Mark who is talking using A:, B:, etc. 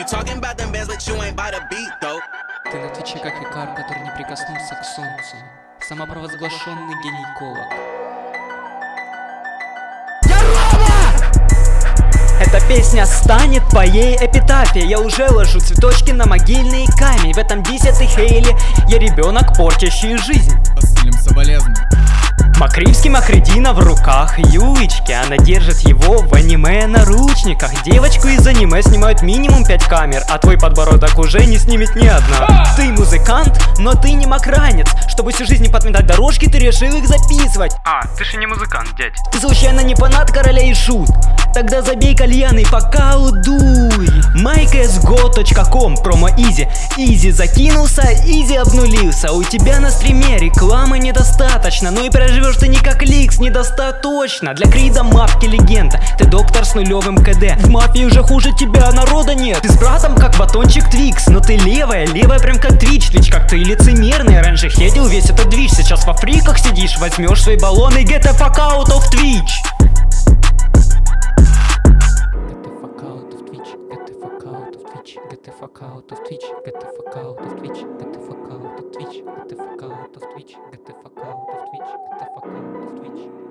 A: You talking about them bands, but you ain't by the beat, though.
B: Ты на твиче как икар, который не прикоснулся к солнцу. Самопровозглашенный гинеколог.
C: Эта песня станет твоей эпитафией Я уже ложу цветочки на могильный камень В этом дисе ты Хейли Я ребенок, портящий жизнь
D: Посылим соболезнования.
C: Макривский Макредина в руках Юички Она держит его в аниме наручниках. Девочку из аниме снимают минимум 5 камер А твой подбородок уже не снимет ни одна. Ты музыкант, но ты не макранец Чтобы всю жизнь не подметать дорожки, ты решил их записывать.
E: А, ты же не музыкант, дядь.
C: Ты случайно не фанат короля и шут? Тогда забей кальян и пока удуй MyCSGO.com, промо Изи. Изи закинулся, Изи обнулился. У тебя на стриме рекламы недостаточно. Ну и проживешь ты не как Ликс, недостаточно. Для Крида мапки легенда. Ты доктор с нулевым КД. В мафии уже хуже тебя народа нет. Ты с братом как батончик Твикс. Но ты левая, левая прям как Твич Твич как ты лицемерный Раньше хедил весь этот движ. Сейчас в Африках сидишь, возьмешь свои баллоны. Get the fuck out of Twitch.
B: Get the fuck out of Twitch. Get the fuck out of Twitch. Get the fuck out of Twitch. Get the fuck out of Twitch. Get the fuck out of Twitch. Get the fuck out of Twitch.